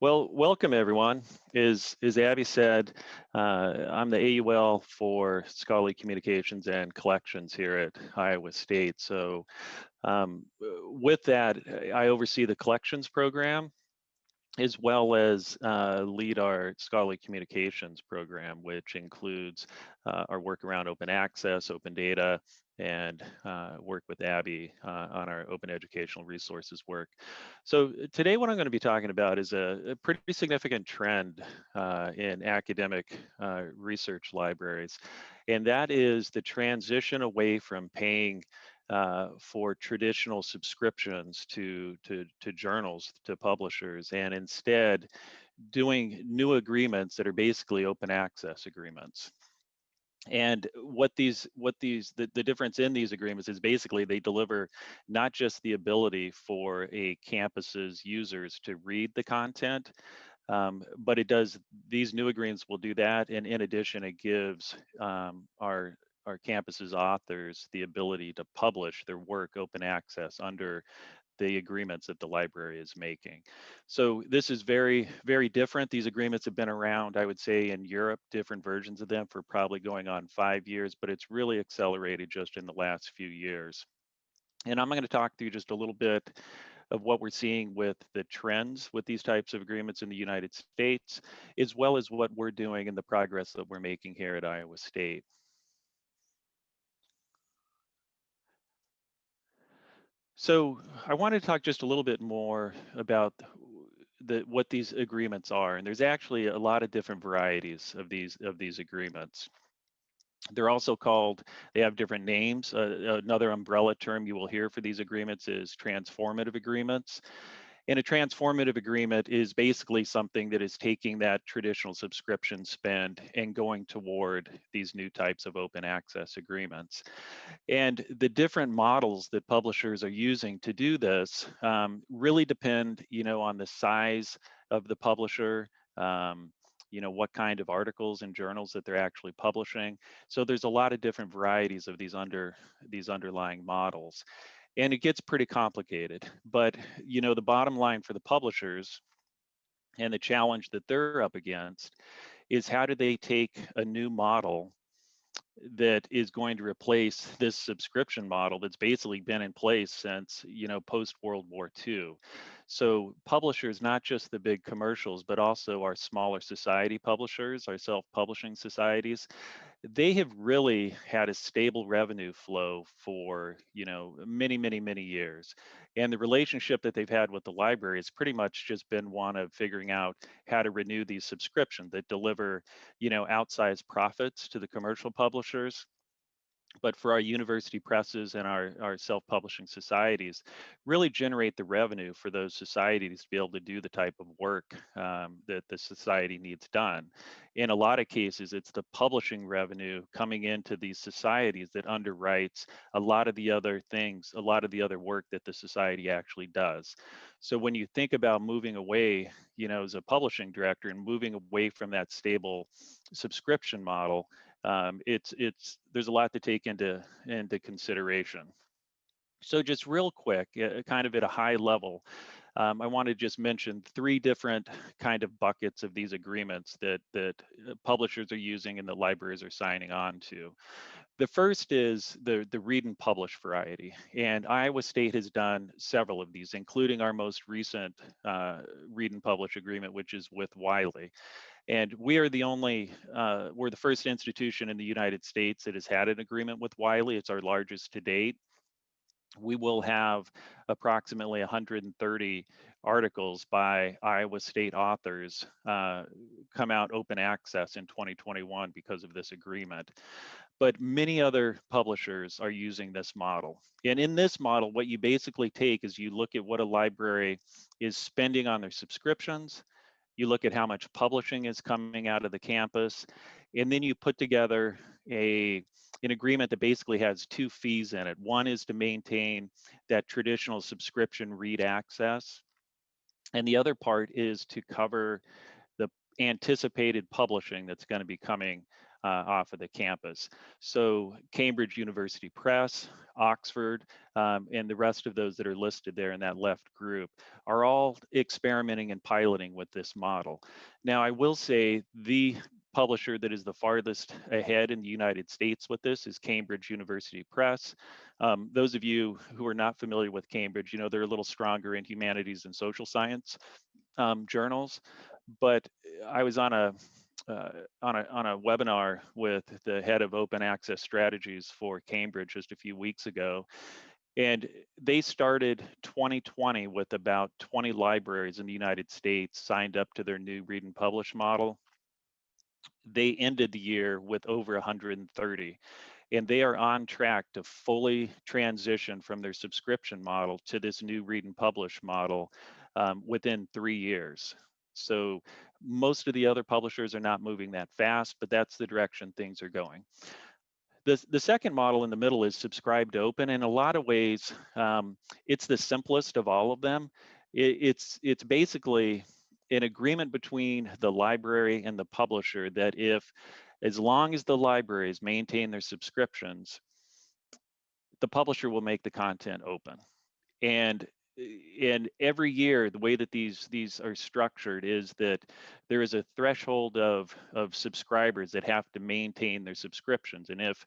Well, welcome everyone. As, as Abby said, uh, I'm the AUL for Scholarly Communications and Collections here at Iowa State. So um, with that, I oversee the collections program as well as uh, lead our scholarly communications program, which includes uh, our work around open access, open data, and uh, work with Abby uh, on our open educational resources work. So uh, today what I'm going to be talking about is a, a pretty significant trend uh, in academic research libraries, and that is the transition away from paying uh, for traditional subscriptions to, to, to journals, to publishers, and instead doing new agreements that are basically open access agreements. And what these, what these, the, the difference in these agreements is basically they deliver not just the ability for a campus's users to read the content, um, but it does, these new agreements will do that. And in addition, it gives um, our our campus's authors the ability to publish their work open access under the agreements that the library is making. So this is very, very different. These agreements have been around, I would say in Europe, different versions of them for probably going on five years, but it's really accelerated just in the last few years. And I'm gonna talk to you just a little bit of what we're seeing with the trends with these types of agreements in the United States, as well as what we're doing and the progress that we're making here at Iowa State. So I want to talk just a little bit more about the, what these agreements are. And there's actually a lot of different varieties of these of these agreements. They're also called, they have different names. Uh, another umbrella term you will hear for these agreements is transformative agreements. And a transformative agreement is basically something that is taking that traditional subscription spend and going toward these new types of open access agreements. And the different models that publishers are using to do this um, really depend, you know, on the size of the publisher, um, you know, what kind of articles and journals that they're actually publishing. So there's a lot of different varieties of these under these underlying models and it gets pretty complicated. But you know, the bottom line for the publishers and the challenge that they're up against is how do they take a new model that is going to replace this subscription model that's basically been in place since you know post World War II. So publishers, not just the big commercials, but also our smaller society publishers, our self-publishing societies, they have really had a stable revenue flow for you know many many many years and the relationship that they've had with the library has pretty much just been one of figuring out how to renew these subscriptions that deliver you know outsized profits to the commercial publishers but for our university presses and our, our self-publishing societies, really generate the revenue for those societies to be able to do the type of work um, that the society needs done. In a lot of cases, it's the publishing revenue coming into these societies that underwrites a lot of the other things, a lot of the other work that the society actually does. So when you think about moving away, you know, as a publishing director and moving away from that stable subscription model, um, it's it's there's a lot to take into into consideration. So just real quick, uh, kind of at a high level, um, I want to just mention three different kind of buckets of these agreements that that uh, publishers are using and the libraries are signing on to. The first is the, the read and publish variety. And Iowa State has done several of these, including our most recent uh, read and publish agreement, which is with Wiley. And we are the only, uh, we're the first institution in the United States that has had an agreement with Wiley. It's our largest to date. We will have approximately 130 articles by Iowa State authors uh, come out open access in 2021 because of this agreement. But many other publishers are using this model. And in this model, what you basically take is you look at what a library is spending on their subscriptions, you look at how much publishing is coming out of the campus, and then you put together a an agreement that basically has two fees in it. One is to maintain that traditional subscription read access, and the other part is to cover the anticipated publishing that's going to be coming off of the campus. So Cambridge University Press, Oxford, um, and the rest of those that are listed there in that left group are all experimenting and piloting with this model. Now, I will say the publisher that is the farthest ahead in the United States with this is Cambridge University Press. Um, those of you who are not familiar with Cambridge, you know, they're a little stronger in humanities and social science um, journals, but I was on a uh, on a on a webinar with the head of open access strategies for Cambridge just a few weeks ago, and they started 2020 with about 20 libraries in the United States signed up to their new read and publish model. They ended the year with over 130 and they are on track to fully transition from their subscription model to this new read and publish model um, within three years. So most of the other publishers are not moving that fast, but that's the direction things are going. The, the second model in the middle is subscribe to open. In a lot of ways, um, it's the simplest of all of them. It, it's, it's basically an agreement between the library and the publisher that if, as long as the libraries maintain their subscriptions, the publisher will make the content open. And and every year the way that these these are structured is that there is a threshold of of subscribers that have to maintain their subscriptions and if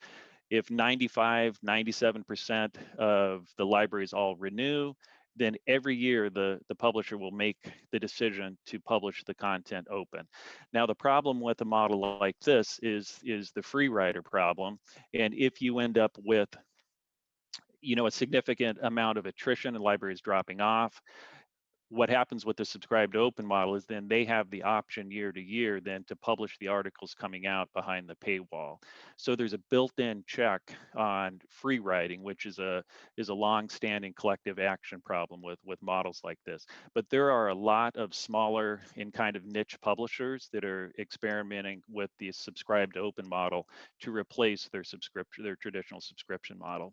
if 95 97% of the libraries all renew then every year the the publisher will make the decision to publish the content open. Now the problem with a model like this is is the free rider problem and if you end up with you know, a significant amount of attrition and libraries dropping off. What happens with the subscribe to open model is then they have the option year to year then to publish the articles coming out behind the paywall. So there's a built-in check on free riding, which is a is a long-standing collective action problem with with models like this. But there are a lot of smaller and kind of niche publishers that are experimenting with the subscribe to open model to replace their subscription their traditional subscription model.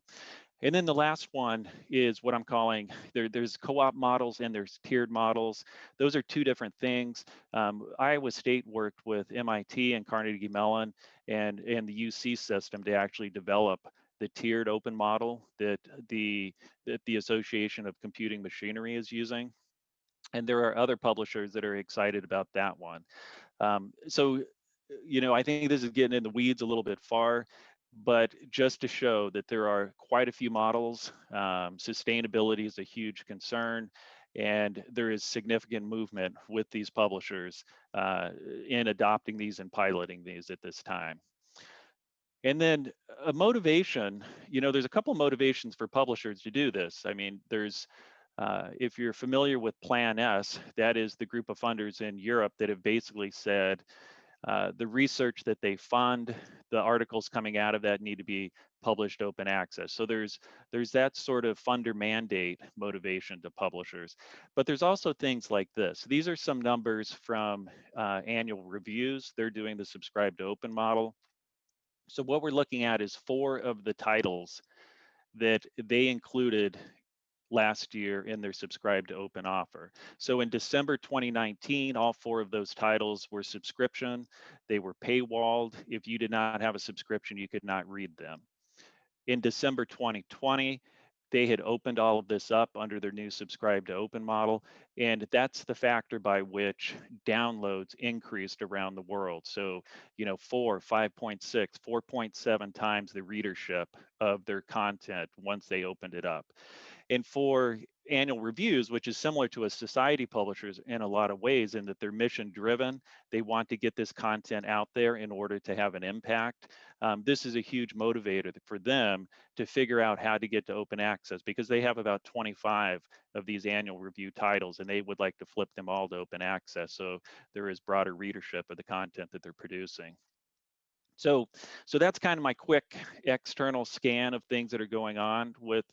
And then the last one is what I'm calling there, there's co-op models and there's tiered models. Those are two different things. Um, Iowa State worked with MIT and Carnegie Mellon and, and the UC system to actually develop the tiered open model that the, that the Association of Computing Machinery is using. And there are other publishers that are excited about that one. Um, so, you know, I think this is getting in the weeds a little bit far but just to show that there are quite a few models. Um, sustainability is a huge concern, and there is significant movement with these publishers uh, in adopting these and piloting these at this time. And then a motivation, you know, there's a couple motivations for publishers to do this. I mean, there's uh, if you're familiar with Plan S, that is the group of funders in Europe that have basically said, uh, the research that they fund, the articles coming out of that need to be published open access. So there's there's that sort of funder mandate motivation to publishers. But there's also things like this. These are some numbers from uh, annual reviews. They're doing the subscribe to open model. So what we're looking at is four of the titles that they included last year in their subscribe to open offer. So in December 2019, all four of those titles were subscription. They were paywalled. If you did not have a subscription, you could not read them. In December 2020, they had opened all of this up under their new subscribe to open model. And that's the factor by which downloads increased around the world. So, you know, four, 5.6, 4.7 times the readership of their content once they opened it up. And for annual reviews, which is similar to a society publishers in a lot of ways in that they're mission driven. They want to get this content out there in order to have an impact. Um, this is a huge motivator for them to figure out how to get to open access because they have about 25 of these annual review titles and they would like to flip them all to open access so there is broader readership of the content that they're producing. So, so that's kind of my quick external scan of things that are going on with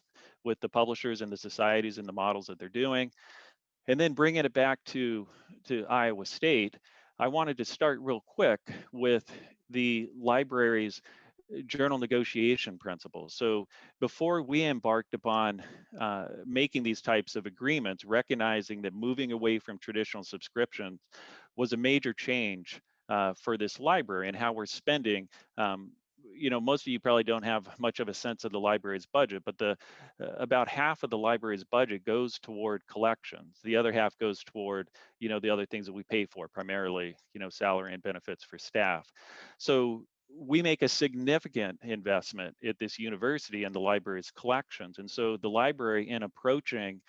with the publishers and the societies and the models that they're doing. And then bringing it back to to Iowa State, I wanted to start real quick with the library's uh, journal negotiation principles. So before we embarked upon uh, making these types of agreements, recognizing that moving away from traditional subscriptions was a major change uh, for this library and how we're spending um, you know most of you probably don't have much of a sense of the library's budget but the uh, about half of the library's budget goes toward collections. The other half goes toward you know the other things that we pay for primarily you know salary and benefits for staff. So we make a significant investment at this university in the library's collections and so the library in approaching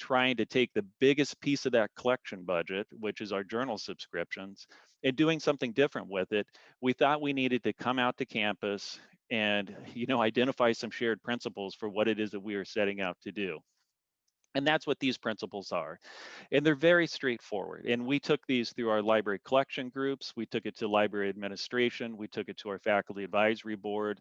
trying to take the biggest piece of that collection budget, which is our journal subscriptions, and doing something different with it. We thought we needed to come out to campus and you know identify some shared principles for what it is that we are setting out to do. And that's what these principles are. And they're very straightforward. And we took these through our library collection groups. We took it to library administration. We took it to our faculty advisory board.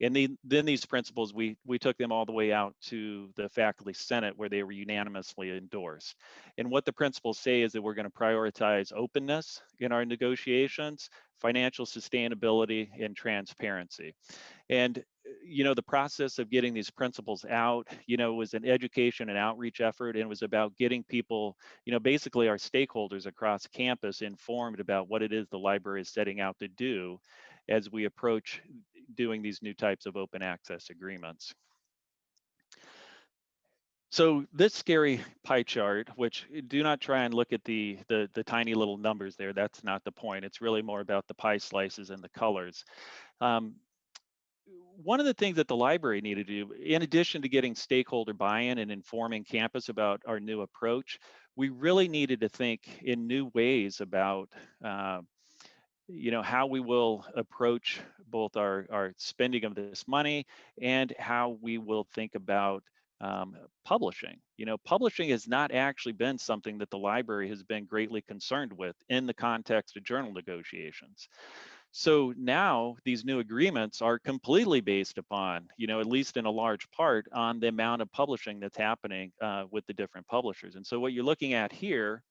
And the, then these principles, we, we took them all the way out to the faculty senate where they were unanimously endorsed. And what the principles say is that we're gonna prioritize openness in our negotiations, financial sustainability, and transparency. And uh, you know, the process of getting these principles out, you know, was an education and outreach effort and was about getting people, you know, basically our stakeholders across campus informed about what it is the library is setting out to do as we approach doing these new types of open access agreements. So this scary pie chart, which eh, do not try and look at the, the, the tiny little numbers there, that's not the point. It's really more about the pie slices and the colors. Um, one of the things that the library needed to do, in addition to getting stakeholder buy-in and informing campus about our new approach, we really needed to think in new ways about uh, you know how we will approach both our our spending of this money and how we will think about um, publishing you know publishing has not actually been something that the library has been greatly concerned with in the context of journal negotiations so now these new agreements are completely based upon, you know, at least in a large part on the amount of publishing that's happening uh, with the different publishers. And so what you're looking at here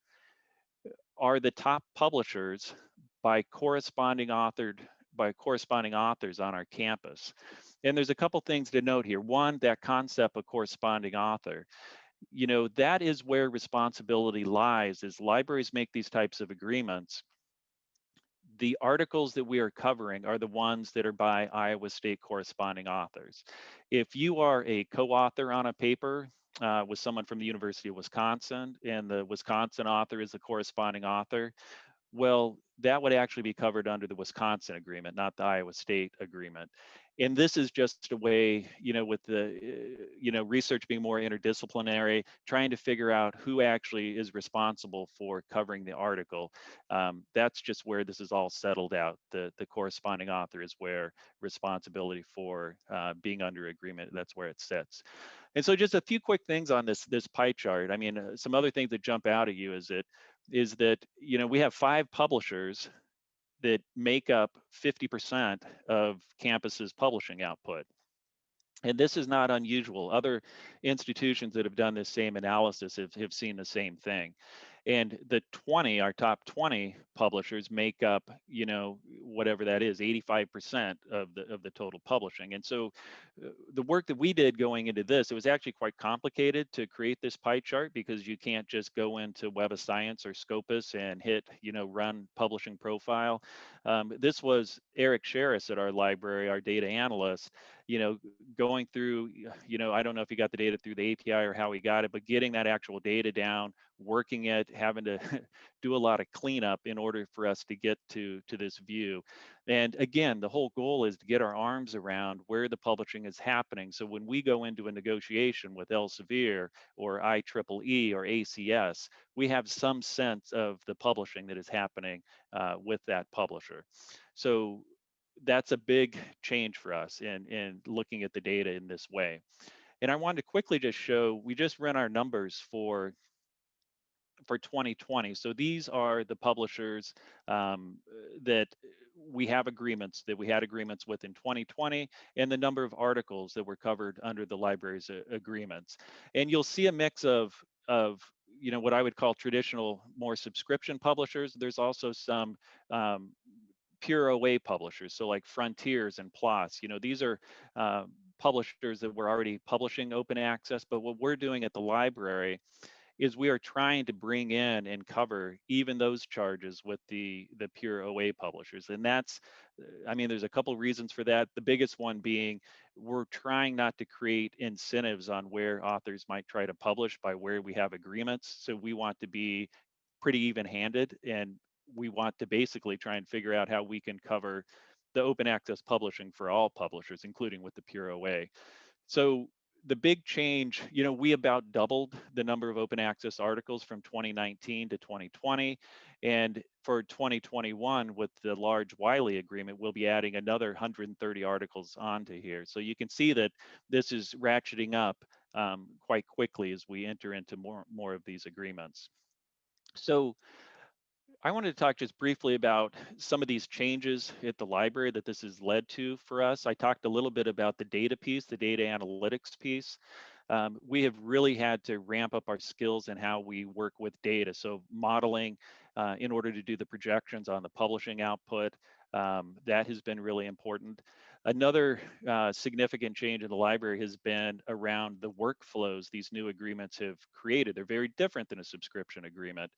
are the top publishers by corresponding authored by corresponding authors on our campus. And there's a couple things to note here. One, that concept of corresponding author. You know, that is where responsibility lies as libraries make these types of agreements. The articles that we are covering are the ones that are by Iowa State corresponding authors. If you are a co-author on a paper uh, with someone from the University of Wisconsin and the Wisconsin author is the corresponding author, well, that would actually be covered under the Wisconsin agreement, not the Iowa State agreement. And this is just a way, you know, with the, uh, you know, research being more interdisciplinary, trying to figure out who actually is responsible for covering the article. Um, that's just where this is all settled out. The, the corresponding author is where responsibility for uh, being under agreement, that's where it sits. And so just a few quick things on this, this pie chart. I mean, uh, some other things that jump out at you is that is that you know we have five publishers that make up 50% of campus's publishing output. And this is not unusual. Other institutions that have done this same analysis have, have seen the same thing and the 20 our top 20 publishers make up you know whatever that is 85% of the of the total publishing. And so uh, the work that we did going into this it was actually quite complicated to create this pie chart because you can't just go into web of science or scopus and hit you know run publishing profile. Um, this was eric Sherris at our library our data analyst you know, going through, you know, I don't know if he got the data through the API or how he got it, but getting that actual data down, working it, having to do a lot of cleanup in order for us to get to to this view. And again, the whole goal is to get our arms around where the publishing is happening. So when we go into a negotiation with Elsevier or IEEE or ACS, we have some sense of the publishing that is happening uh, with that publisher. So that's a big change for us in, in looking at the data in this way. And I wanted to quickly just show, we just ran our numbers for for 2020. So these are the publishers um, that we have agreements that we had agreements with in 2020 and the number of articles that were covered under the library's uh, agreements. And you'll see a mix of of you know what I would call traditional more subscription publishers. There's also some um, pure OA publishers, so like Frontiers and PLOS. You know, these are uh, publishers that were already publishing open access, but what we're doing at the library is we are trying to bring in and cover even those charges with the the pure OA publishers. And that's, uh, I mean, there's a couple reasons for that. The biggest one being we're trying not to create incentives on where authors might try to publish by where we have agreements. So we want to be pretty even handed and we want to basically try and figure out how we can cover the open access publishing for all publishers, including with the pure OA. So the big change, you know, we about doubled the number of open access articles from 2019 to 2020. And for 2021, with the large Wiley agreement, we'll be adding another 130 articles onto here. So you can see that this is ratcheting up um, quite quickly as we enter into more, more of these agreements. So I wanted to talk just briefly about some of these changes at the library that this has led to for us. I talked a little bit about the data piece, the data analytics piece. Um, we have really had to ramp up our skills in how we work with data. So modeling uh, in order to do the projections on the publishing output, um, that has been really important. Another uh, significant change in the library has been around the workflows these new agreements have created. They're very different than a subscription agreement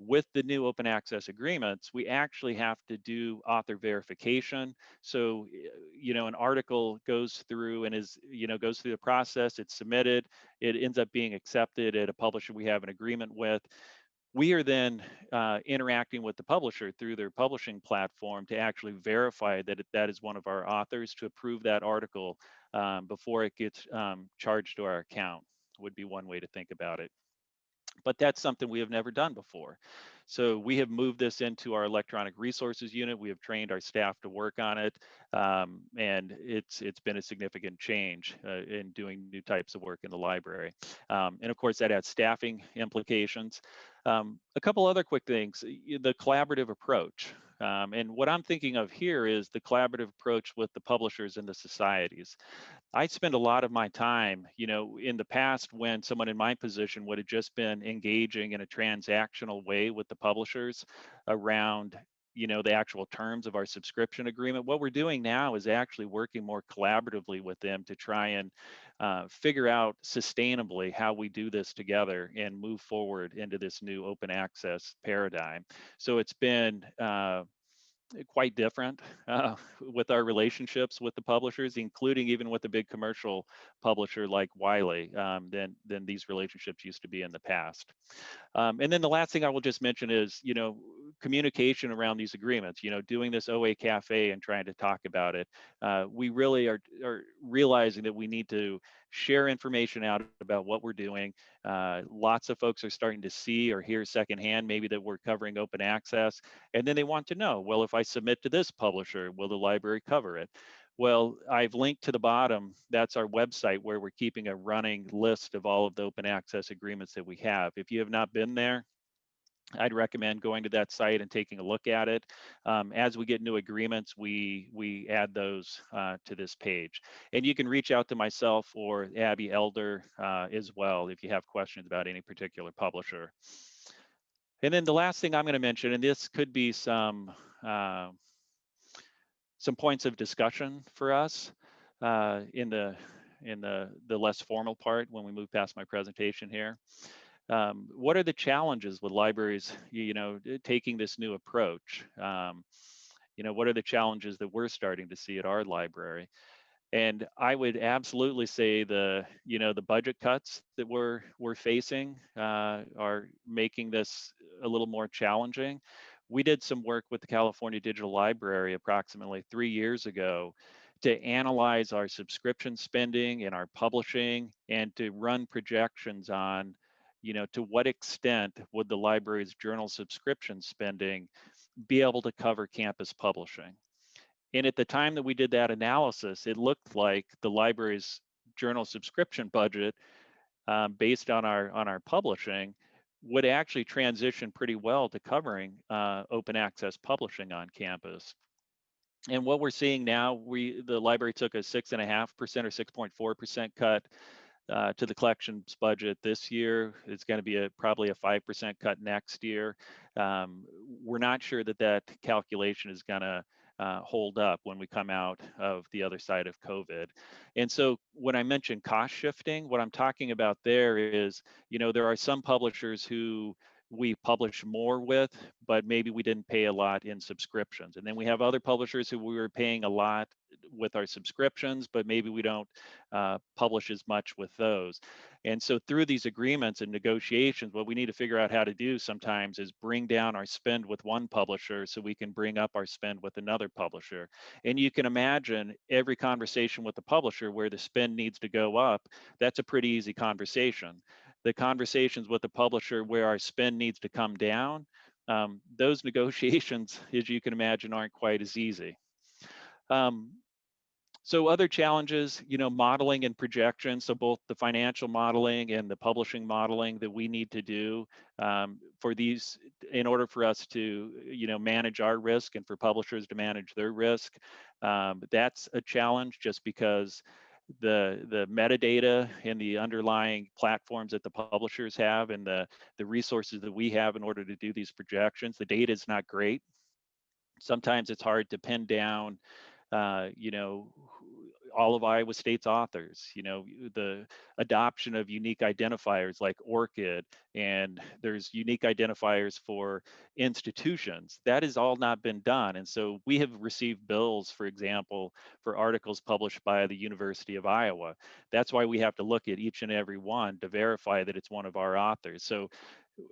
with the new open access agreements, we actually have to do author verification. So, you know, an article goes through and is, you know, goes through the process, it's submitted, it ends up being accepted at a publisher we have an agreement with. We are then uh, interacting with the publisher through their publishing platform to actually verify that that is one of our authors to approve that article um, before it gets um, charged to our account would be one way to think about it but that's something we have never done before. So we have moved this into our electronic resources unit. We have trained our staff to work on it, um, and it's it's been a significant change uh, in doing new types of work in the library. Um, and of course, that has staffing implications. Um, a couple other quick things: the collaborative approach. Um, and what I'm thinking of here is the collaborative approach with the publishers and the societies. I spend a lot of my time, you know, in the past when someone in my position would have just been engaging in a transactional way with the publishers around, you know, the actual terms of our subscription agreement. What we're doing now is actually working more collaboratively with them to try and uh, figure out sustainably how we do this together and move forward into this new open access paradigm. So it's been uh, quite different uh, with our relationships with the publishers, including even with a big commercial publisher like Wiley, um, than than these relationships used to be in the past. Um, and then the last thing I will just mention is, you know, communication around these agreements. You know, doing this OA Cafe and trying to talk about it. Uh, we really are are realizing that we need to share information out about what we're doing. Uh, lots of folks are starting to see or hear secondhand maybe that we're covering open access, and then they want to know, well, if I submit to this publisher, will the library cover it? Well, I've linked to the bottom. That's our website where we're keeping a running list of all of the open access agreements that we have. If you have not been there, I'd recommend going to that site and taking a look at it. Um, as we get new agreements, we we add those uh, to this page. And you can reach out to myself or Abby Elder uh, as well if you have questions about any particular publisher. And then the last thing I'm going to mention, and this could be some uh, some points of discussion for us uh, in the in the the less formal part when we move past my presentation here um, what are the challenges with libraries, you know, taking this new approach? Um, you know, what are the challenges that we're starting to see at our library? And I would absolutely say the, you know, the budget cuts that we're we're facing uh, are making this a little more challenging. We did some work with the California Digital Library approximately three years ago to analyze our subscription spending and our publishing and to run projections on you know, to what extent would the library's journal subscription spending be able to cover campus publishing? And at the time that we did that analysis, it looked like the library's journal subscription budget, um, based on our on our publishing, would actually transition pretty well to covering uh, open access publishing on campus. And what we're seeing now, we the library took a six and a half percent or six point four percent cut uh, to the collections budget this year. It's going to be a probably a 5% cut next year. Um, we're not sure that that calculation is going to uh, hold up when we come out of the other side of COVID. And so when I mention cost shifting, what I'm talking about there is, you know, there are some publishers who we publish more with, but maybe we didn't pay a lot in subscriptions. And then we have other publishers who we were paying a lot with our subscriptions, but maybe we don't uh, publish as much with those. And so through these agreements and negotiations, what we need to figure out how to do sometimes is bring down our spend with one publisher so we can bring up our spend with another publisher. And you can imagine every conversation with the publisher where the spend needs to go up, that's a pretty easy conversation the conversations with the publisher where our spend needs to come down, um, those negotiations, as you can imagine, aren't quite as easy. Um, so other challenges, you know, modeling and projection. So both the financial modeling and the publishing modeling that we need to do um, for these, in order for us to, you know, manage our risk and for publishers to manage their risk. Um, that's a challenge just because the the metadata and the underlying platforms that the publishers have and the the resources that we have in order to do these projections the data is not great. Sometimes it's hard to pin down uh, you know all of Iowa State's authors, you know, the adoption of unique identifiers like ORCID, and there's unique identifiers for institutions. That has all not been done. And so we have received bills, for example, for articles published by the University of Iowa. That's why we have to look at each and every one to verify that it's one of our authors. So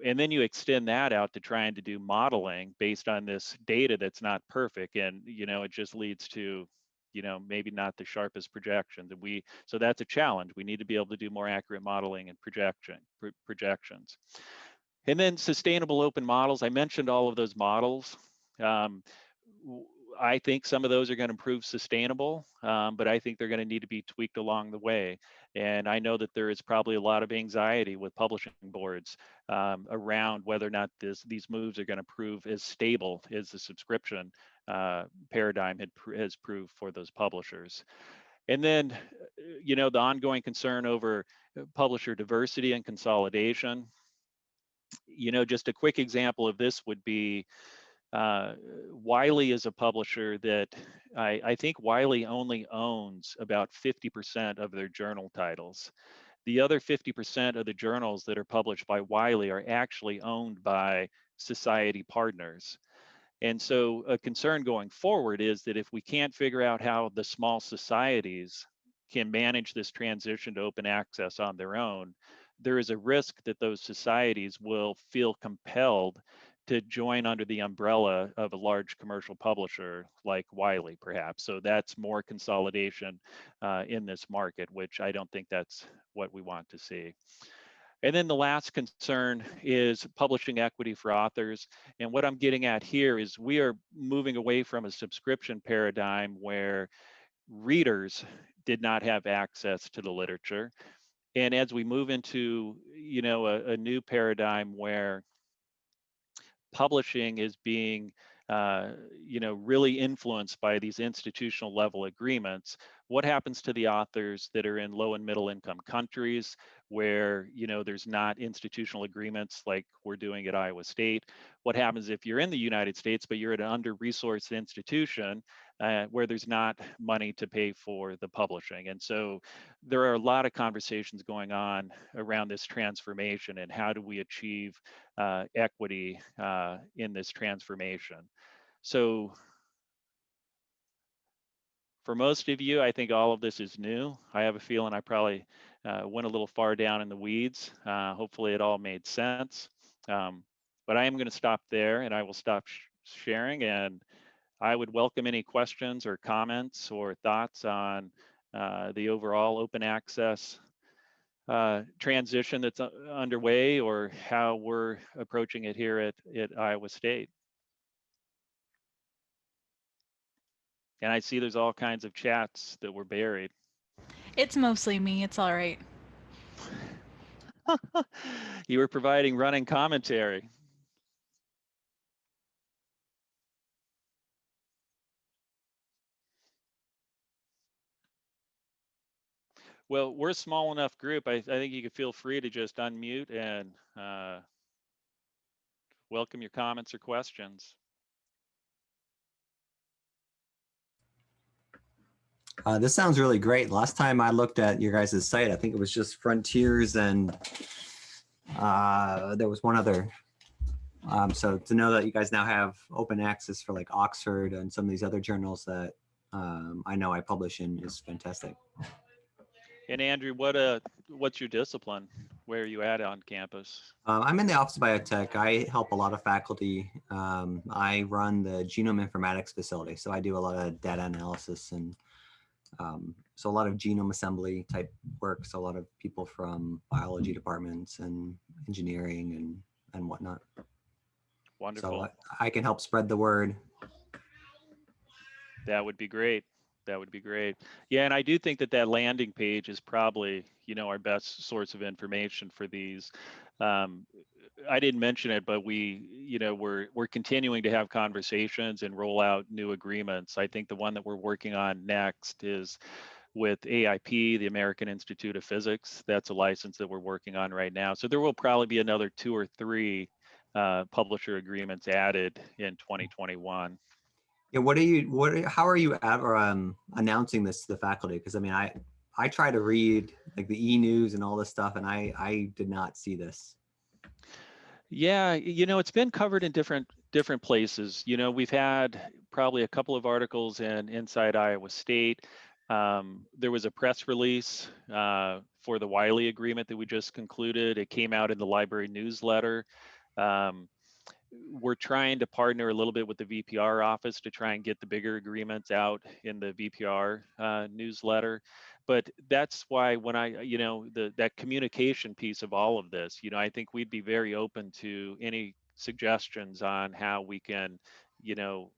and then you extend that out to trying to do modeling based on this data that's not perfect and you know it just leads to you know maybe not the sharpest projections and we so that's a challenge. We need to be able to do more accurate modeling and projection pro projections. And then sustainable open models i mentioned all of those models. Um, I think some of those are going to prove sustainable, um, but I think they're going to need to be tweaked along the way. And I know that there is probably a lot of anxiety with publishing boards um, around whether or not this, these moves are going to prove as stable as the subscription uh, paradigm had, has proved for those publishers. And then, uh, you know, the ongoing concern over uh, publisher diversity and consolidation. You know, just a quick example of this would be uh, Wiley is a publisher that I, I think Wiley only owns about 50% of their journal titles. The other 50% of the journals that are published by Wiley are actually owned by society partners. And so a concern going forward is that if we can't figure out how the small societies can manage this transition to open access on their own, there is a risk that those societies will feel compelled to join under the umbrella of a large commercial publisher like Wiley, perhaps. So that's more consolidation uh, in this market, which I don't think that's what we want to see. And then the last concern is publishing equity for authors. And what I'm getting at here is we are moving away from a subscription paradigm where readers did not have access to the literature. And as we move into, you know, a, a new paradigm where publishing is being uh, you know, really influenced by these institutional level agreements. What happens to the authors that are in low and middle income countries where, you know, there's not institutional agreements like we're doing at Iowa State? What happens if you're in the United States, but you're at an under-resourced institution uh, where there's not money to pay for the publishing. And so there are a lot of conversations going on around this transformation and how do we achieve uh, equity uh, in this transformation. So for most of you, I think all of this is new. I have a feeling I probably uh, went a little far down in the weeds. Uh, hopefully it all made sense. Um, but I am going to stop there and I will stop sh sharing and I would welcome any questions or comments or thoughts on uh, the overall open access uh, transition that's uh, underway or how we're approaching it here at, at Iowa State. And I see there's all kinds of chats that were buried. It's mostly me. It's all right. you were providing running commentary. Well, we're a small enough group. I, I think you can feel free to just unmute and uh, welcome your comments or questions. Uh, this sounds really great. Last time I looked at your guys' site, I think it was just Frontiers and uh, there was one other. Um, so to know that you guys now have open access for like Oxford and some of these other journals that um, I know I publish in is fantastic. And Andrew, what uh, what's your discipline? Where are you at on campus? Um, I'm in the Office of Biotech. I help a lot of faculty. Um, I run the genome informatics facility. So I do a lot of data analysis and um, so a lot of genome assembly type work. So a lot of people from biology departments and engineering and, and whatnot. Wonderful. So I, I can help spread the word. That would be great. That would be great. Yeah, and I do think that that landing page is probably, you know, our best source of information for these. Um, I didn't mention it, but we, you know, we're we're continuing to have conversations and roll out new agreements. I think the one that we're working on next is with AIP, the American Institute of Physics. That's a license that we're working on right now. So there will probably be another two or three uh, publisher agreements added in 2021. Yeah, what are you, what, are- how are you ever um, announcing this to the faculty? Because I mean, I, I try to read like the e-news and all this stuff and I, I did not see this. Yeah, you know, it's been covered in different different places. You know, we've had probably a couple of articles in Inside Iowa State. Um, there was a press release uh, for the Wiley agreement that we just concluded. It came out in the library newsletter. Um, we're trying to partner a little bit with the VPR office to try and get the bigger agreements out in the VPR uh, newsletter. But that's why when I, you know, the that communication piece of all of this, you know, I think we'd be very open to any suggestions on how we can, you know,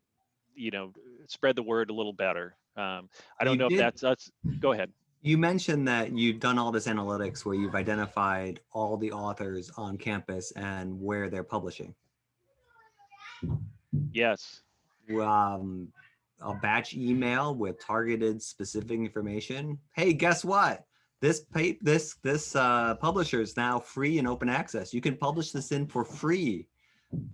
you know, spread the word a little better. Um, I don't You know if did- that's us. Go ahead. You mentioned that you've done all this analytics where you've identified all the authors on campus and where they're publishing. Yes. Um, a batch email with targeted specific information. Hey, guess what? This pay this this uh, publisher is now free and open access. You can publish this in for free,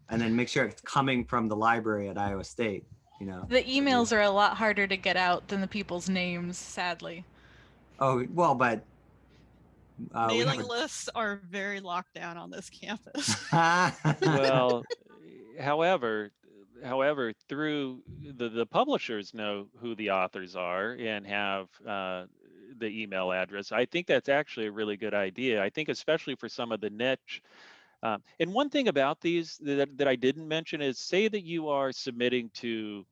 and then make sure it's coming from the library at Iowa State. You know. The emails are a lot harder to get out than the people's names, sadly. Oh well, but uh, Mailing have lists are very locked down on this campus. well however however through the the publishers know who the authors are and have uh, the email address i think that's actually a really good idea i think especially for some of the niche um, and one thing about these that, that i didn't mention is say that you are submitting to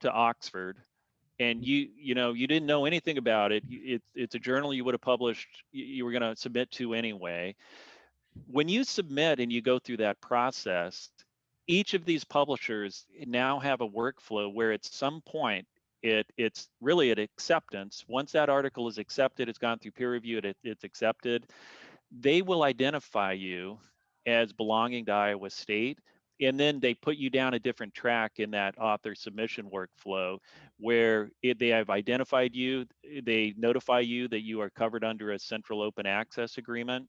to oxford and you you know you didn't know anything about it it, it's a journal you would have published you were going to submit to anyway. When you submit and you go through that process each of these publishers now have a workflow where at some point it it's really at acceptance. Once that article is accepted it's gone through peer review it, it's accepted they will identify you as belonging to iowa state and then they put you down a different track in that author submission workflow where it, they have identified you they notify you that you are covered under a central open access agreement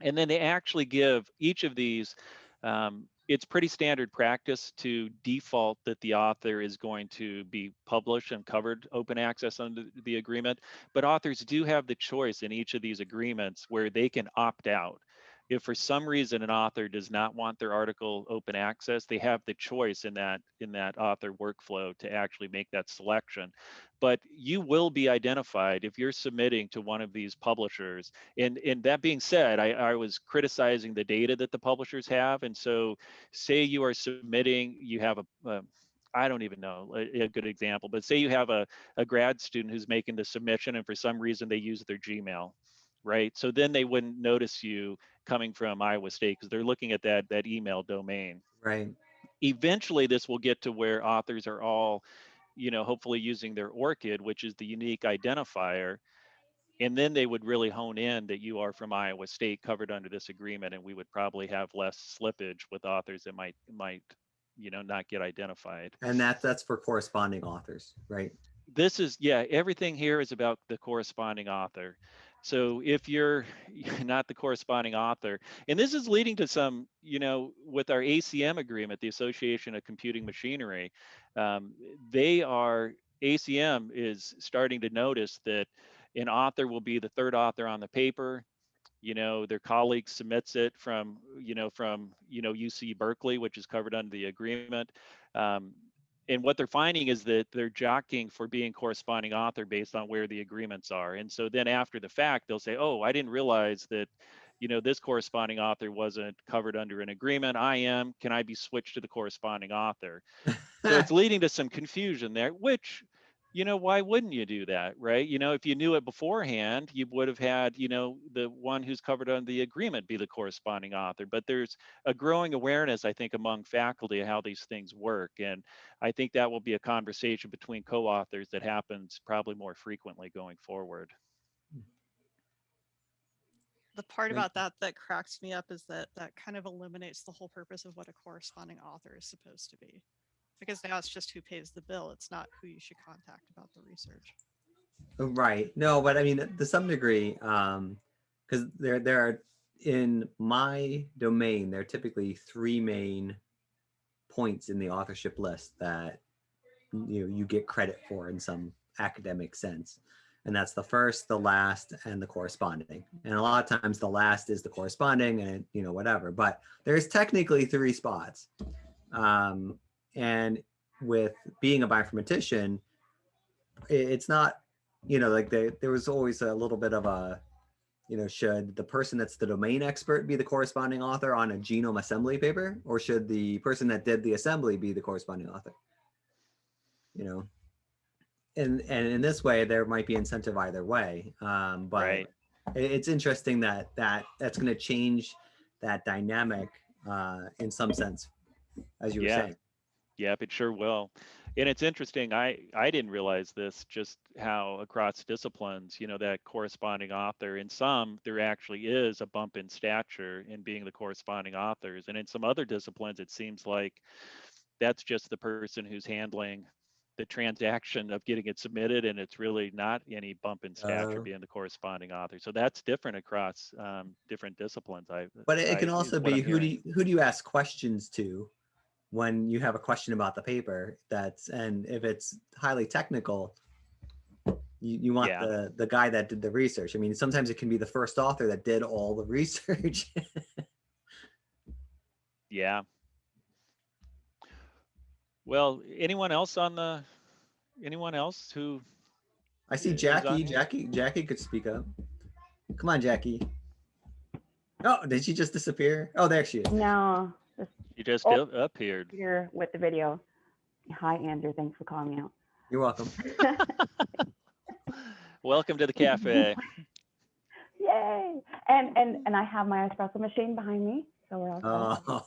and then they actually give each of these um, it's pretty standard practice to default that the author is going to be published and covered open access under the agreement but authors do have the choice in each of these agreements where they can opt out if for some reason an author does not want their article open access they have the choice in that in that author workflow to actually make that selection. But you will be identified if you're submitting to one of these publishers. And and that being said I, I was criticizing the data that the publishers have. And so say you are submitting you have a, a I don't even know a, a good example, but say you have a, a grad student who's making the submission and for some reason they use their Gmail, right? So then they wouldn't notice you coming from Iowa State because they're looking at that that email domain. right. Eventually, this will get to where authors are all, you know, hopefully using their ORCID, which is the unique identifier, and then they would really hone in that you are from Iowa State covered under this agreement, and we would probably have less slippage with authors that might might, you know, not get identified. And that that's for corresponding authors, right? this is yeah everything here is about the corresponding author so if you're not the corresponding author and this is leading to some you know with our acm agreement the association of computing machinery um, they are ACM is starting to notice that an author will be the third author on the paper. You know, their colleague submits it from, you know, from, you know, UC Berkeley, which is covered under the agreement. Um, and what they're finding is that they're jockeying for being corresponding author based on where the agreements are. And so then after the fact, they'll say, oh, I didn't realize that, you know, this corresponding author wasn't covered under an agreement. I am, can I be switched to the corresponding author? So it's leading to some confusion there, which, you know, why wouldn't you do that, right? You know, if you knew it beforehand, you would have had, you know, the one who's covered under the agreement be the corresponding author. But there's a growing awareness, I think, among faculty of how these things work. And I think that will be a conversation between co-authors that happens probably more frequently going forward. Hmm. The part about that that cracks me up is that that kind of eliminates the whole purpose of what a corresponding author is supposed to be. Because now it's just who pays the bill. It's not who you should contact about the research. Right. No, but I mean, to some degree, um, because there there are in my domain, there are typically three main points in the authorship list that you know you get credit for in some academic sense. And that's the first, the last, and the corresponding. And a lot of times the last is the corresponding and you know, whatever. But there's technically three spots. Um, and with being a bioinformatician, it's not you know, like there, there was always a little bit of a, you know, should the person that's the domain expert be the corresponding author on a genome assembly paper, or should the person that did the assembly be the corresponding author? You know, and and in this way, there might be incentive either way. Um, but Right. it's interesting that that that's going to change that dynamic uh, in some sense, as you were Yeah. saying. Yep, it sure will. And it's interesting, I, I didn't realize this, just how across disciplines, you know, that corresponding author, in some, there actually is a bump in stature in being the corresponding authors. And in some other disciplines, it seems like that's just the person who's handling the transaction of getting it submitted and it's really not any bump in stature Oh. being the corresponding author. So that's different across um, different disciplines. I, But it, it can also be who do you, who do you ask questions to when you have a question about the paper that's and if it's highly technical you, you want Yeah. the the guy that did the research. I mean sometimes it can be the first author that did all the research. Yeah. Well, anyone else on the, anyone else who, i see Is jackie. here? jackie jackie could speak up. Come on jackie. Oh did she just disappear? Oh there she is. No, just you just Oh. up- appeared? here with the video. Hi, Andrew. Thanks for calling me out. you're welcome Welcome to the cafe. Yay! And and and I have my espresso machine behind me, so we're all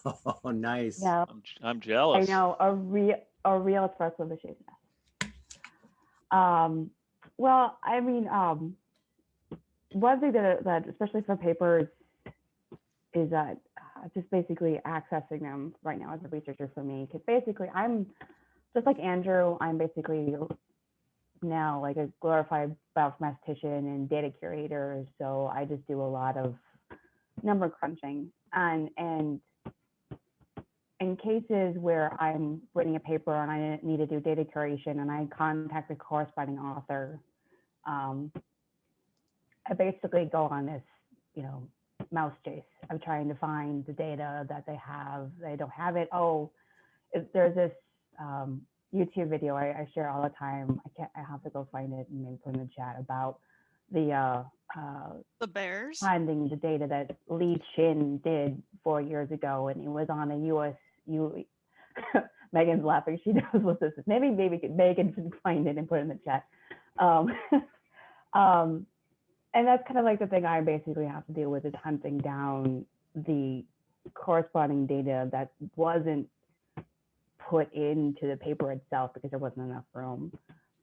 set. oh nice Yeah, I'm, j- I'm jealous. I know a real a real espresso machine. Um, well, I mean, um, one thing that that especially for papers is that uh, just basically accessing them right now as a researcher for me, because basically I'm just like Andrew, I'm basically now like a glorified bioinformatician and data curator. So I just do a lot of number crunching and and in cases where I'm writing a paper and I need to do data curation and I contact the corresponding author, um, I basically go on this, you know, mouse chase of trying to find the data that they have. They don't have it. Oh, if there's this um, YouTube video I, I share all the time. I can't. I have to go find it and maybe put in the chat about the uh, uh, The bears. finding the data that Lee Chin did four years ago, and it was on a US. U, Megan's laughing. She knows what this is. Maybe maybe Megan can find it and put it in the chat. Um, um, and that's kind of like the thing I basically have to deal with is hunting down the corresponding data that wasn't put into the paper itself because there wasn't enough room.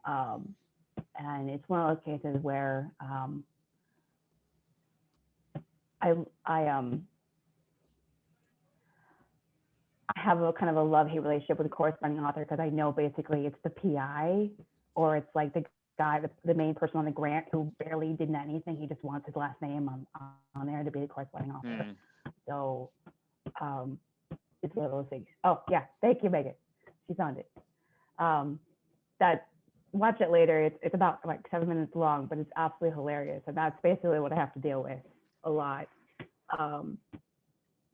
Um, and it's one of those cases where um, I I um I have a kind of a love hate relationship with the corresponding author because I know basically it's the PI or it's like the guy, the, the main person on the grant who barely did anything. He just wants his last name on on there to be the corresponding author. Hmm. So um, it's one of those things. Oh yeah, thank you, Megan. She found it. Um, that watch it later. It's it's about like seven minutes long, but it's absolutely hilarious, and that's basically what I have to deal with a lot. Um,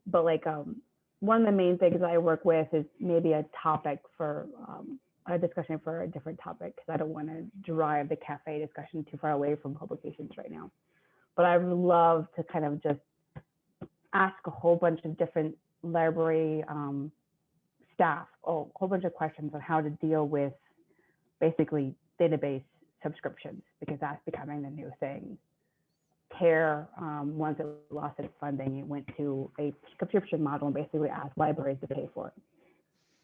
but like um, one of the main things I work with is maybe a topic for um, a discussion for a different topic because I don't want to drive the cafe discussion too far away from publications right now. But I would love to kind of just ask a whole bunch of different library um, staff a whole bunch of questions on how to deal with basically database subscriptions because that's becoming the new thing. TAIR, um, once it lost its funding, it went to a subscription model and basically asked libraries to pay for it.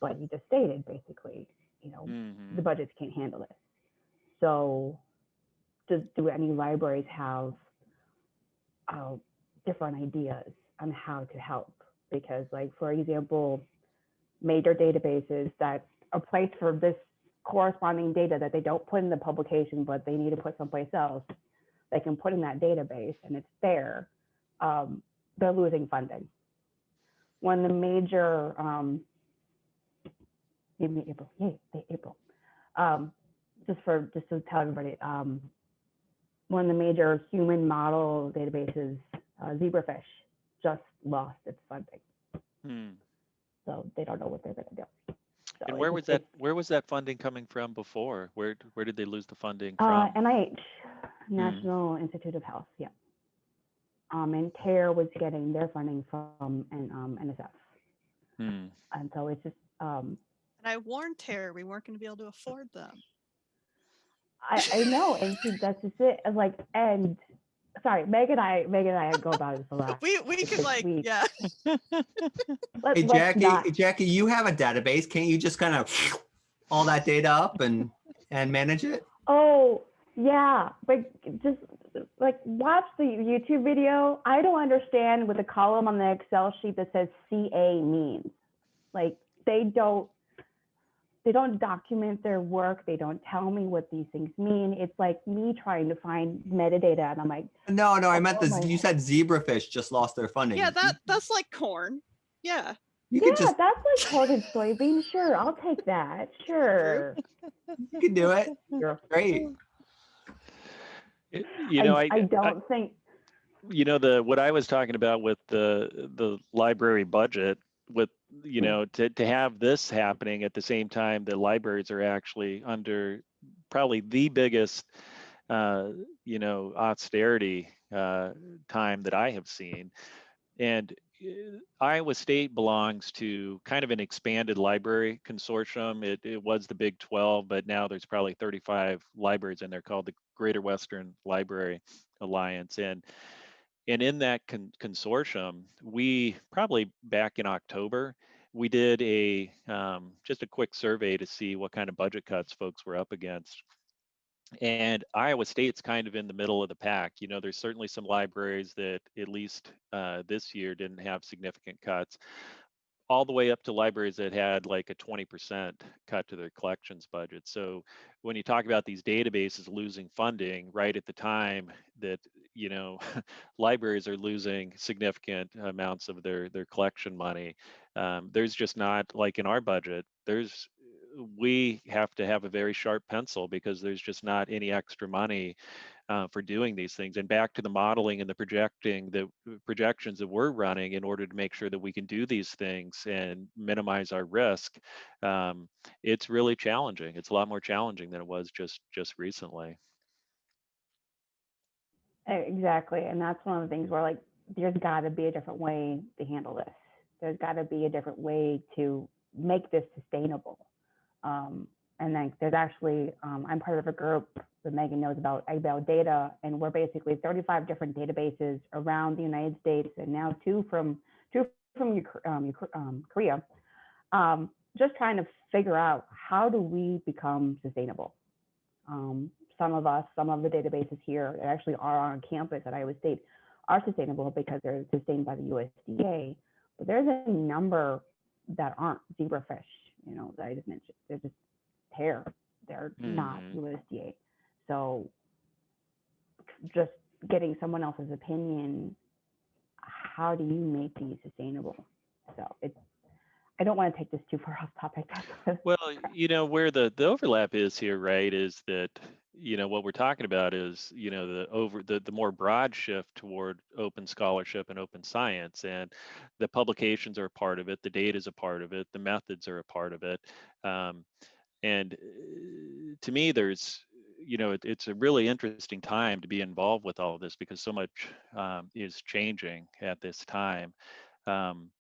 But you just stated basically, you know, Mhm. the budgets can't handle this. So do, do any libraries have uh, different ideas on how to help? Because like, for example, major databases that are placed for this corresponding data that they don't put in the publication, but they need to put someplace else, they can put in that database and it's there, um, they're losing funding. One of the major, um, maybe April, yay, say April. Um, just for, just to tell everybody, um, one of the major human model databases, uh, Zebrafish, just lost its funding. Hmm. So they don't know what they're gonna do. So And where was that? Where was that funding coming from before? Where where did they lose the funding Uh, from? NIH, National Institute of Health, yeah. Um, and TAIR was getting their funding from N- um, NSF. Hmm. And so it's just, um, And I warned Tara we weren't going to be able to afford them. I, I know, and see, that's just it. and Like, and sorry, Meg and I, Meg and I go about it a lot. We we It's could like like yeah. Let, Hey, Jackie, not- Jackie, you have a database. Can't you just kind of all that data up and and manage it? Oh, yeah, but just like watch the YouTube video. I don't understand what the column on the Excel sheet that says CA means. Like they don't they don't document their work. They don't tell me what these things mean. It's like me trying to find metadata and I'm like, No, no, I meant Oh this. my You said zebrafish just lost their funding. Yeah, that that's like corn. Yeah. you yeah, just that's like corn and soybean. Sure, I'll take that. Sure. you could do it. Sure. Great. It- You know, I, I don't think you know the what I was talking about with the the library budget with you know to to have this happening at the same time the libraries are actually under probably the biggest uh you know austerity uh time that I have seen and uh, Iowa State belongs to kind of an expanded library consortium. It, it was the Big 12, but now there's probably 35 libraries in there called the Greater Western Library Alliance. And and in that con- consortium, we probably back in October, we did a um, just a quick survey to see what kind of budget cuts folks were up against. And Iowa State's kind of in the middle of the pack. You know, there's certainly some libraries that at least uh, this year didn't have significant cuts, all the way up to libraries that had like a 20% cut to their collections budget. So when you talk about these databases losing funding right at the time that you know libraries are losing significant amounts of their their collection money, um, there's just not like in our budget. There's we have to have a very sharp pencil because there's just not any extra money uh, for doing these things. And back to the modeling and the projecting, the projections that we're running in order to make sure that we can do these things and minimize our risk. Um, it's really challenging. It's a lot more challenging than it was just just recently. Exactly. And that's one of the things where like there's got to be a different way to handle this. There's got to be a different way to make this sustainable. Um, and then there's actually, um, I'm part of a group that Megan knows about, about data, and we're basically 35 different databases around the United States, and now two from two from um, um, Korea, um, just trying to figure out how do we become sustainable. Um, some of us, some of the databases here that actually are on campus at Iowa State are sustainable because they're sustained by the USDA. But there's a number that aren't zebrafish, you know, that I just mentioned. They're just hair. They're not Mhm. USDA. So just getting someone else's opinion, how do you make these sustainable? So it's I don't want to take this too far off topic. Well, you know, where the, the overlap is here, right, is that, you know, what we're talking about is, you know, the over, the, the more broad shift toward open scholarship and open science. And the publications are a part of it, the data is a part of it, the methods are a part of it. Um, and uh, to me, there's, you know, it, it's a really interesting time to be involved with all of this because so much um, is changing at this time. Um,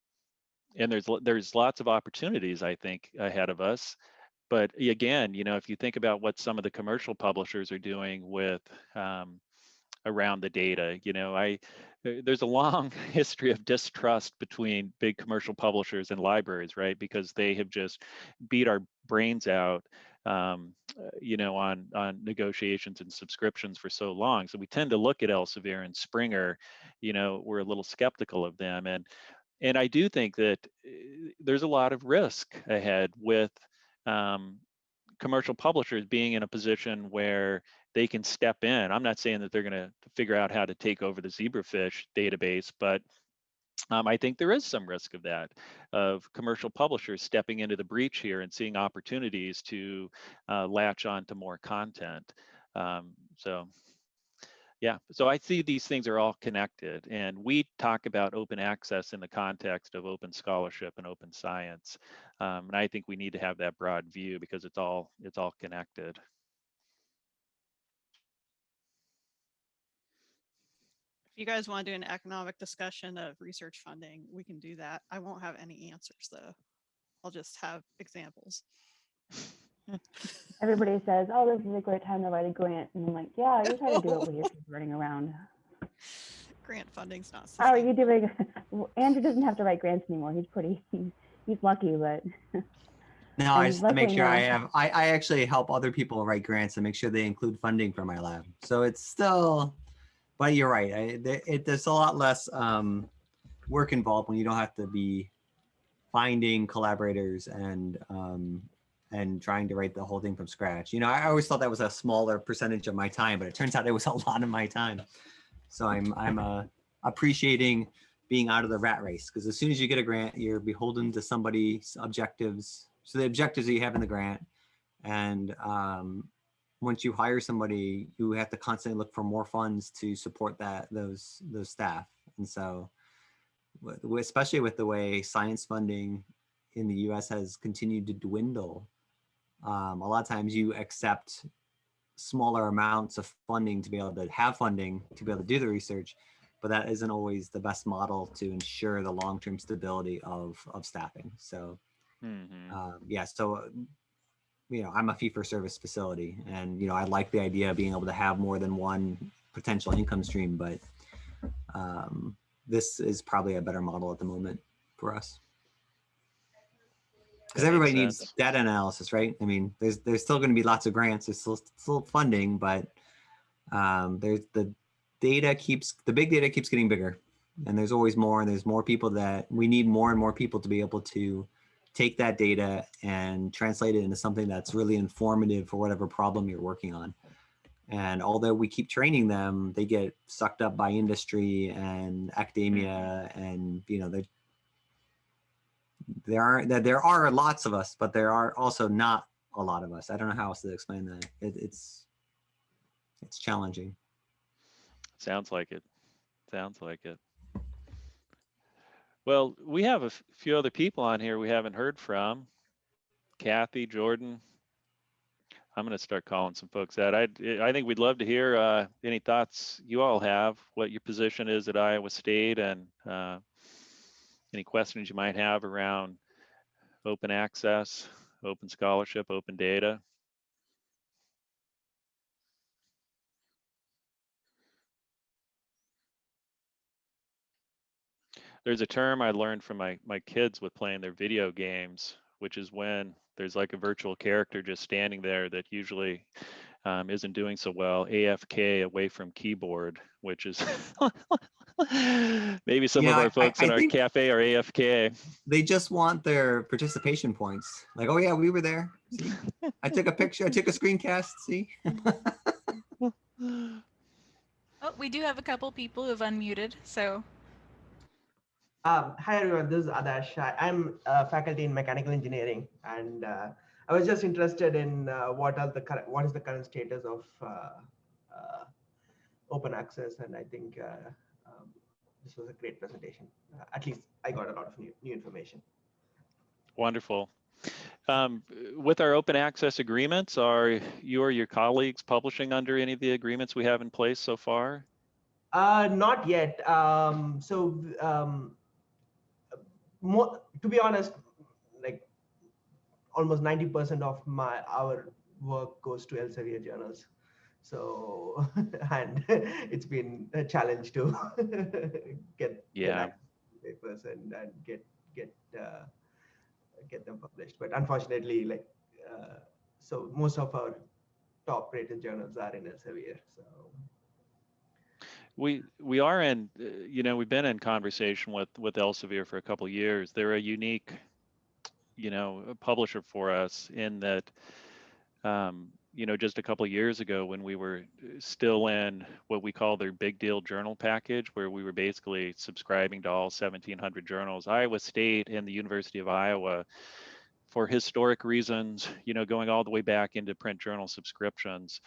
and there's there's lots of opportunities I think ahead of us. But again, you know, if you think about what some of the commercial publishers are doing with um, around the data, you know, I there's a long history of distrust between big commercial publishers and libraries, right? Because they have just beat our brains out, um, uh, you know, on on negotiations and subscriptions for so long. So we tend to look at Elsevier and Springer, you know, we're a little skeptical of them, and and I do think that uh, there's a lot of risk ahead with um, commercial publishers being in a position where they can step in. I'm not saying that they're going to figure out how to take over the zebrafish database, but um, I think there is some risk of that, of commercial publishers stepping into the breach here and seeing opportunities to uh, latch on to more content. Um, so yeah, so I see these things are all connected and we talk about open access in the context of open scholarship and open science. Um, and I think we need to have that broad view because it's all it's all connected. If you guys want to do an economic discussion of research funding, we can do that. I won't have any answers though. I'll just have examples. Everybody says, "Oh, this is a great time to write a grant," and I'm like, "Yeah, I just had to do it when you're running around." Grant funding's not. How are you doing? Andrew doesn't have to write grants anymore. He's pretty. He's, he's lucky, but No, I And just to make luckily sure I have, I, I actually help other people write grants and make sure they include funding for my lab. So it's still, but you're right. I, there- it, there's a lot less um, work involved when you don't have to be finding collaborators and um, and trying to write the whole thing from scratch. You know, I always thought that was a smaller percentage of my time, but it turns out it was a lot of my time. So I'm I'm uh, appreciating being out of the rat race because as soon as you get a grant, you're beholden to somebody's objectives. So the objectives that you have in the grant, and um, once you hire somebody, you have to constantly look for more funds to support that those those staff. And so, especially with the way science funding in the U.S. has continued to dwindle, um, a lot of times you accept smaller amounts of funding to be able to have funding to be able to do the research but that isn't always the best model to ensure the long-term stability of of staffing. So Mhm. um, yeah, so uh, you know, I'm a fee-for-service facility, and you know, I like the idea of being able to have more than one potential income stream, but um, this is probably a better model at the moment for us. Because everybody needs sense. data analysis, right? I mean, there's there's still going to be lots of grants, there's still still funding, but um, there's the data keeps the big data keeps getting bigger, and there's always more, and there's more people that we need more and more people to be able to take that data and translate it into something that's really informative for whatever problem you're working on. And although we keep training them, they get sucked up by industry and academia, and you know, they there are that there are lots of us, but there are also not a lot of us. I don't know how else to explain that. It, it's it's challenging. Sounds like it. Sounds like it. Well, we have a few other people on here we haven't heard from. Kathy, Jordan. I'm going to start calling some folks out. I I think we'd love to hear uh, any thoughts you all have, what your position is at Iowa State, and uh, any questions you might have around open access, open scholarship, open data. there's a term I learned from my my kids with playing their video games, which is when there's like a virtual character just standing there that usually um, isn't doing so well. AFK away from keyboard, which is maybe some Yeah, of our folks I in our cafe are AFK. They just want their participation points. Like, oh yeah, we were there. See? I took a picture. I took a screencast. See. Oh, we do have a couple people who've unmuted, so Um, hi everyone, this is Adash. I- I'm a faculty in mechanical engineering, and uh, I was just interested in uh, what are the current, what is the current status of uh, uh, open access, and I think uh, um, this was a great presentation. Uh, at least I got a lot of new, new information. Wonderful. Um, with our open access agreements, are you or your colleagues publishing under any of the agreements we have in place so far? Uh, not yet. Um, so, um, more, to be honest, almost 90% of my our work goes to Elsevier journals. So, and it's been a challenge to get Yeah. papers and, and get get uh, get them published. But unfortunately, like uh, so, most of our top rated journals are in Elsevier. So. We we are in, uh, you know, we've been in conversation with with Elsevier for a couple of years. They're a unique, you know, a publisher for us in that, um, you know, just a couple years ago when we were uh, still in what we call their big deal journal package, where we were basically subscribing to all 1,700 journals, Iowa State and the University of Iowa, for historic reasons, you know, going all the way back into print journal subscriptions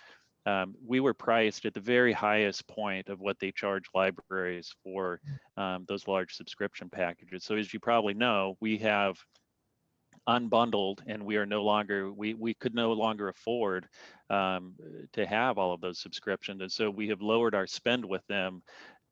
um, we were priced at the very highest point of what they charge libraries for um, those large subscription packages. So as you probably know, we have unbundled and we are no longer, we, we could no longer afford um, to have all of those subscriptions. And so we have lowered our spend with them,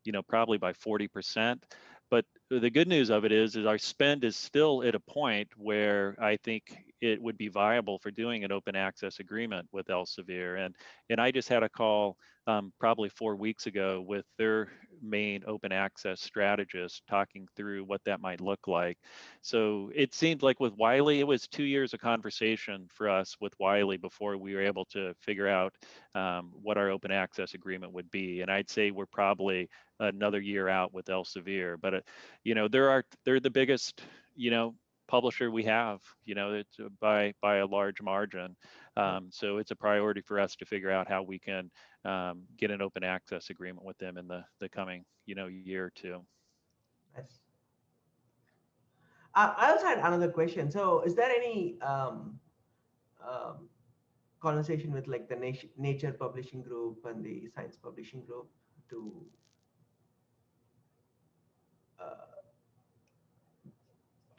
you know, probably by 40%. But the good news of it is, is our spend is still at a point where I think it would be viable for doing an open access agreement with Elsevier. And and I just had a call um, probably four weeks ago with their main open access strategist talking through what that might look like. So it seemed like with Wiley, it was two years of conversation for us with Wiley before we were able to figure out um, what our open access agreement would be. And I'd say we're probably another year out with Elsevier, but uh, you know there are they're the biggest you know publisher we have you know it's uh, by by a large margin um, so it's a priority for us to figure out how we can um, get an open access agreement with them in the the coming you know year or two Nice. Uh, I also had another question. So, is there any um, um, conversation with like the Nature Publishing Group and the Science Publishing Group to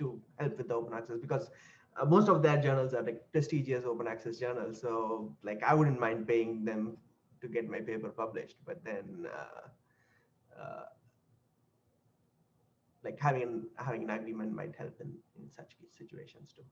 to help with the open access? Because uh, most of their journals are like prestigious open access journals. So, like, I wouldn't mind paying them to get my paper published, but then. Uh, uh, like having an, having an agreement might help in, in such situations too.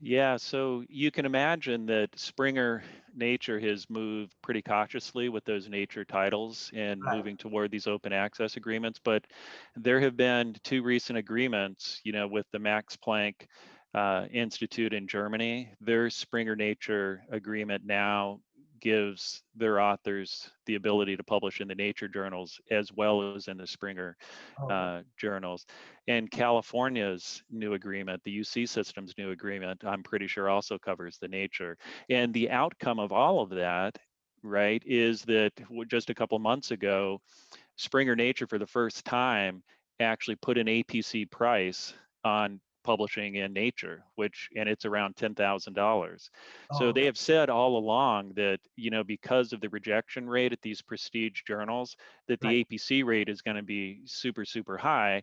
Yeah, so you can imagine that Springer Nature has moved pretty cautiously with those nature titles and Right. moving toward these open access agreements. But there have been two recent agreements, you know, with the Max Planck uh, Institute in Germany. Their Springer Nature agreement now gives their authors the ability to publish in the nature journals as well as in the Springer Oh, uh, journals. And California's new agreement, the UC system's new agreement, I'm pretty sure also covers the nature. And the outcome of all of that, right, is that just a couple months ago, Springer Nature for the first time actually put an APC price on publishing in Nature, which and it's around ten thousand dollars. So oh, they have said all along that you know because of the rejection rate at these prestige journals, that the Right. APC rate is going to be super super high,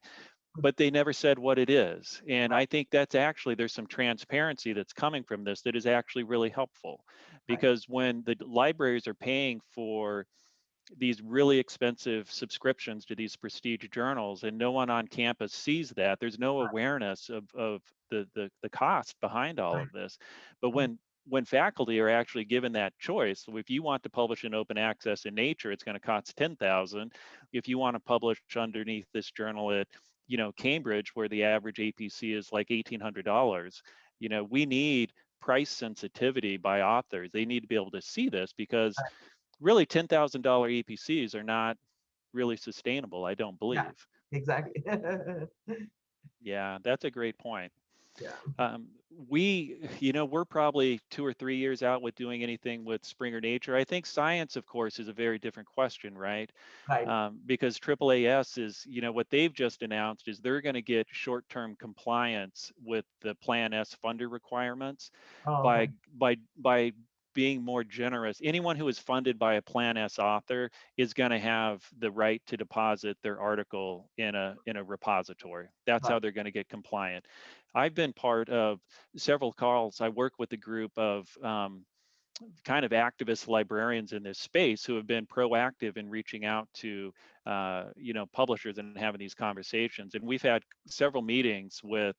hmm. but they never said what it is. And I think that's actually there's some transparency that's coming from this that is actually really helpful, because when the libraries are paying for these really expensive subscriptions to these prestige journals and no one on campus sees that. There's no awareness of, of the, the the cost behind all of this. But when when faculty are actually given that choice so if you want to publish in open access in nature it's going to cost 10000 if you want to publish underneath this journal at you know cambridge where the average apc is like $1800 you know we need price sensitivity by authors. They need to be able to see this because really $10,000 APCs are not really sustainable, I don't believe. Yeah, exactly. Yeah, that's a great point. Yeah. Um, we, you know, we're probably two or three years out with doing anything with Springer Nature. I think science, of course, is a very different question, right? Right. um, because AAAS is, you know, what they've just announced is they're going to get short-term compliance with the Plan S funder requirements Oh, by by by being more generous. Anyone who is funded by a Plan S author is going to have the right to deposit their article in a in a repository. That's how they're going to get compliant. I've been part of several calls. I work with a group of um, kind of activist librarians in this space who have been proactive in reaching out to uh, you know publishers and having these conversations. And we've had several meetings with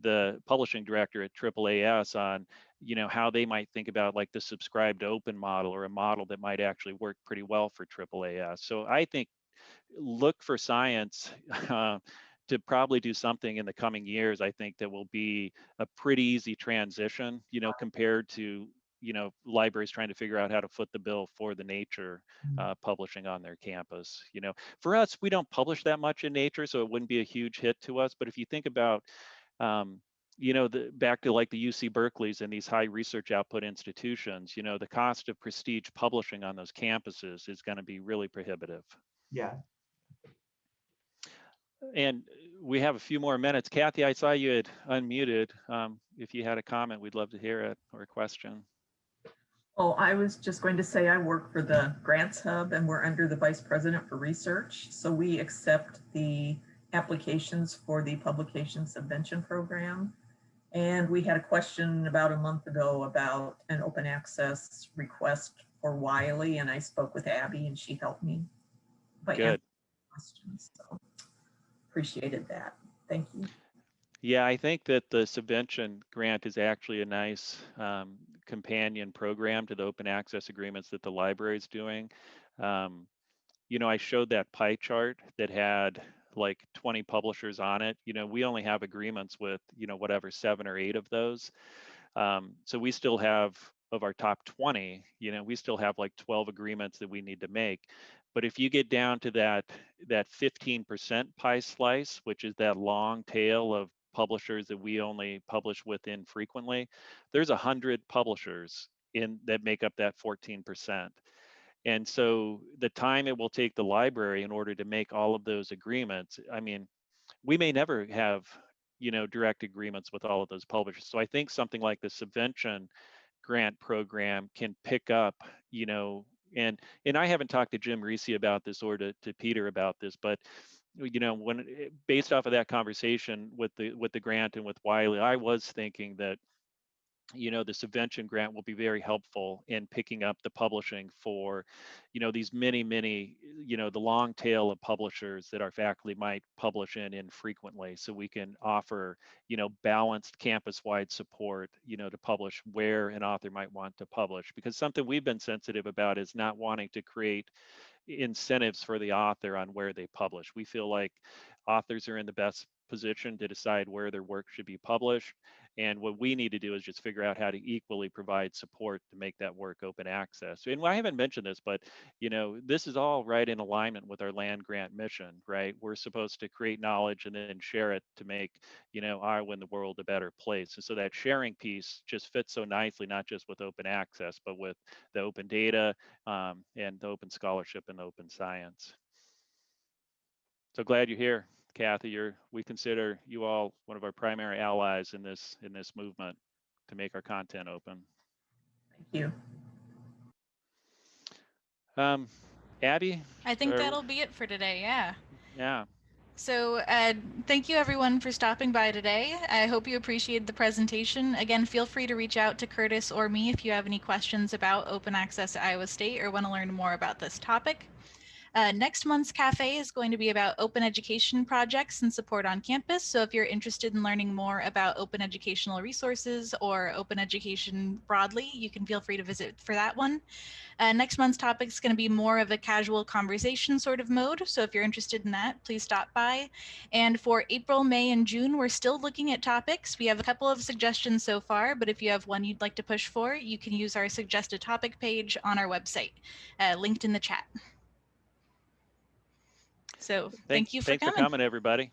the publishing director at AAAS on you know how they might think about like the subscribed open model or a model that might actually work pretty well for AAAS so I think look for science uh, to probably do something in the coming years I think that will be a pretty easy transition you know compared to you know libraries trying to figure out how to foot the bill for the nature Mm. uh, publishing on their campus you know. For us we don't publish that much in nature so it wouldn't be a huge hit to us but if you think about um, you know the back to like the uc berkeley's and these high research output institutions you know the cost of prestige publishing on those campuses is going to be really prohibitive. Yeah. and we have a few more minutes. Kathy i saw you had unmuted. Um, if you had a comment we'd love to hear it or a question Oh, I was just going to say I work for the Grants Hub and we're under the Vice President for Research. So we accept the applications for the Publication Subvention Program. And we had a question about a month ago about an open access request for Wiley and I spoke with Abby and she helped me. by good Questions, so appreciated that. Thank you. Yeah, I think that the subvention grant is actually a nice um, companion program to the open access agreements that the library is doing. Um, you know, I showed that pie chart that had like 20 publishers on it. You know, we only have agreements with, you know, whatever, seven or eight of those. Um, so we still have, of our top 20, you know, we still have like 12 agreements that we need to make. But if you get down to that that 15% pie slice, which is that long tail of publishers that we only publish within frequently, there's a hundred publishers in that make up that 14%. And so the time it will take the library in order to make all of those agreements, I mean, we may never have, you know, direct agreements with all of those publishers. So I think something like the subvention grant program can pick up, you know, and and I haven't talked to Jim Reese about this or to, to Peter about this, but you know, when eh, based off of that conversation with the with the grant and with Wiley, I was thinking that you know the subvention grant will be very helpful in picking up the publishing for you know these many many you know the long tail of publishers that our faculty might publish in infrequently. So we can offer you know balanced campus wide support you know to publish where an author might want to publish. Because something we've been sensitive about is not wanting to create incentives for the author on where they publish. We feel like authors are in the best position to decide where their work should be published and what we need to do is just figure out how to equally provide support to make that work open access. And I haven't mentioned this, but you know, this is all right in alignment with our land grant mission, right? We're supposed to create knowledge and then share it to make, you know, Iowa and the world a better place. And so that sharing piece just fits so nicely, not just with open access, but with the open data um, and the open scholarship and the open science. So glad you're here. Kathy, you're, we consider you all one of our primary allies in this in this movement to make our content open. Thank you. Um, Abby, I think Or- that'll be it for today. Yeah. yeah, So uh, thank you everyone for stopping by today. I hope you appreciated the presentation. Again, feel free to reach out to Curtis or me if you have any questions about open access at Iowa State or want to learn more about this topic. Uh, next month's cafe is going to be about open education projects and support on campus. So if you're interested in learning more about open educational resources or open education broadly, you can feel free to visit for that one. Uh, next month's topic is going to be more of a casual conversation sort of mode. So if you're interested in that, please stop by. And for April, May, and June, we're still looking at topics. We have a couple of suggestions so far, but if you have one you'd like to push for, you can use our suggested topic page on our website, uh, linked in the chat. So thank, you for thanks coming. for coming, everybody.